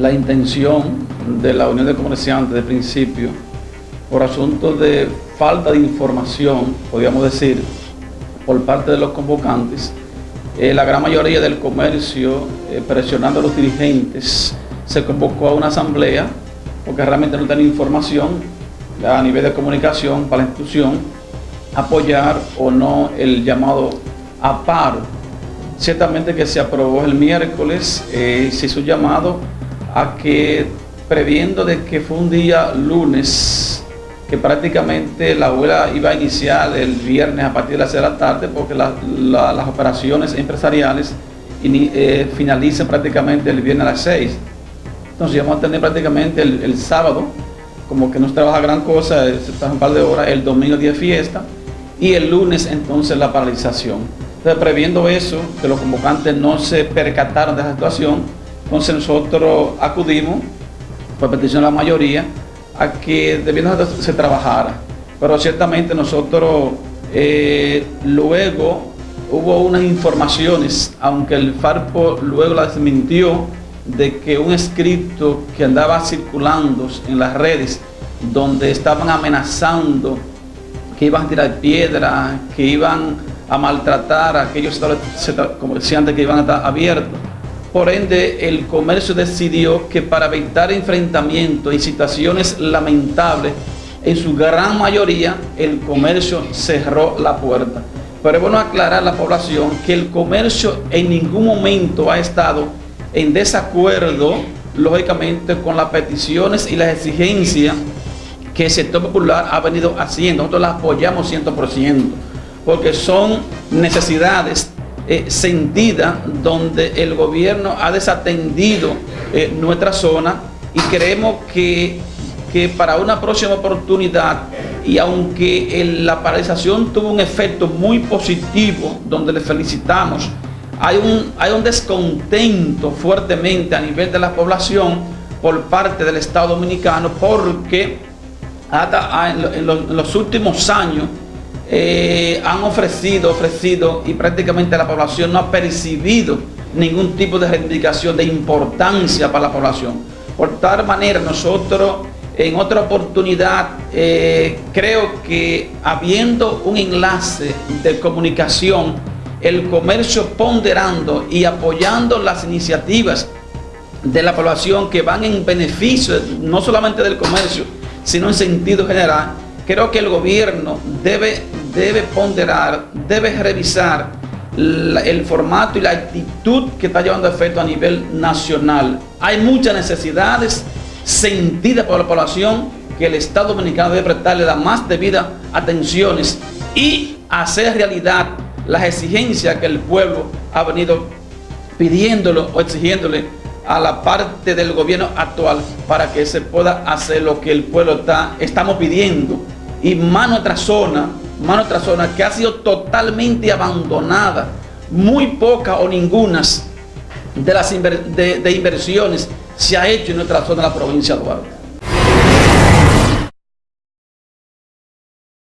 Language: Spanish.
la intención de la Unión de Comerciantes de principio, por asuntos de falta de información, podríamos decir, por parte de los convocantes, eh, la gran mayoría del comercio, eh, presionando a los dirigentes, se convocó a una asamblea porque realmente no tienen información a nivel de comunicación para la institución, apoyar o no el llamado a paro. Ciertamente que se aprobó el miércoles, eh, se hizo llamado a que, previendo de que fue un día lunes, que prácticamente la abuela iba a iniciar el viernes a partir de las 6 de la tarde, porque las operaciones empresariales eh, finalizan prácticamente el viernes a las 6. Entonces vamos a tener prácticamente el, sábado, como que no se trabaja gran cosa, se trabaja un par de horas, el domingo día de fiesta, y el lunes entonces la paralización. Entonces previendo eso, que los convocantes no se percataron de esa situación, entonces nosotros acudimos, por petición de la mayoría, a que debiendo se trabajara. Pero ciertamente nosotros eh, luego hubo unas informaciones, aunque el FARPO luego la desmintió, de que un escrito que andaba circulando en las redes, donde estaban amenazando que iban a tirar piedra, que iban a maltratar a aquellos comerciantes que iban a estar abiertos. Por ende, el comercio decidió que para evitar enfrentamientos y situaciones lamentables, en su gran mayoría, el comercio cerró la puerta. Pero es bueno aclarar a la población que el comercio en ningún momento ha estado en desacuerdo, lógicamente, con las peticiones y las exigencias que el sector popular ha venido haciendo. Nosotros las apoyamos 100%, porque son necesidades eh, sentida donde el gobierno ha desatendido eh, nuestra zona y creemos que, que, para una próxima oportunidad y aunque la paralización tuvo un efecto muy positivo donde le felicitamos, hay un, hay un descontento fuertemente a nivel de la población por parte del Estado Dominicano porque hasta en los últimos años eh, han ofrecido, ofrecido y prácticamente la población no ha percibido ningún tipo de reivindicación de importancia para la población. Por tal manera nosotros en otra oportunidad eh, creo que habiendo un enlace de comunicación, el comercio ponderando y apoyando las iniciativas de la población que van en beneficio no solamente del comercio, sino en sentido general, creo que el gobierno debe debe ponderar, debe revisar el formato y la actitud que está llevando efecto a nivel nacional. Hay muchas necesidades sentidas por la población que el Estado Dominicano debe prestarle la más debida atenciones y hacer realidad las exigencias que el pueblo ha venido pidiéndolo o exigiéndole a la parte del gobierno actual para que se pueda hacer lo que el pueblo está, estamos pidiendo y más nuestra zona más otra zona que ha sido totalmente abandonada, muy poca o ninguna de las de inversiones se ha hecho en nuestra zona de la provincia de Duarte.